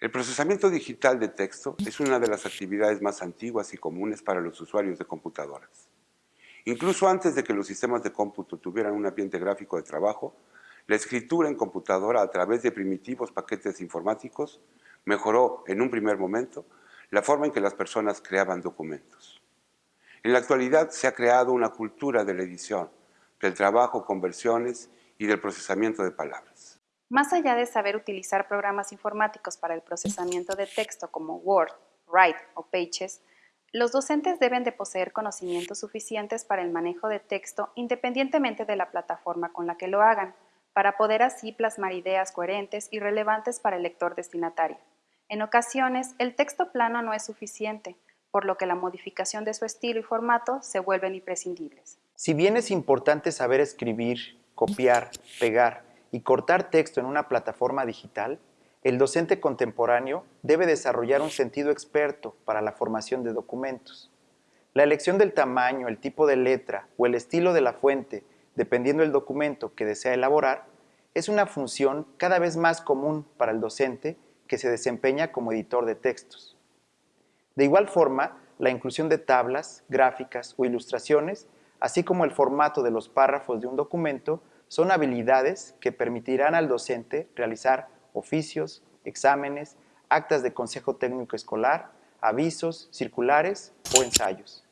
El procesamiento digital de texto es una de las actividades más antiguas y comunes para los usuarios de computadoras. Incluso antes de que los sistemas de cómputo tuvieran un ambiente gráfico de trabajo, la escritura en computadora a través de primitivos paquetes informáticos mejoró en un primer momento la forma en que las personas creaban documentos. En la actualidad se ha creado una cultura de la edición, del trabajo con versiones y del procesamiento de palabras. Más allá de saber utilizar programas informáticos para el procesamiento de texto como Word, Write o Pages, los docentes deben de poseer conocimientos suficientes para el manejo de texto independientemente de la plataforma con la que lo hagan, para poder así plasmar ideas coherentes y relevantes para el lector destinatario. En ocasiones, el texto plano no es suficiente, por lo que la modificación de su estilo y formato se vuelven imprescindibles. Si bien es importante saber escribir, copiar, pegar y cortar texto en una plataforma digital, el docente contemporáneo debe desarrollar un sentido experto para la formación de documentos. La elección del tamaño, el tipo de letra o el estilo de la fuente, dependiendo del documento que desea elaborar, es una función cada vez más común para el docente que se desempeña como editor de textos. De igual forma, la inclusión de tablas, gráficas o ilustraciones, así como el formato de los párrafos de un documento, son habilidades que permitirán al docente realizar oficios, exámenes, actas de consejo técnico escolar, avisos, circulares o ensayos.